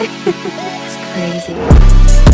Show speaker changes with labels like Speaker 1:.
Speaker 1: it's crazy.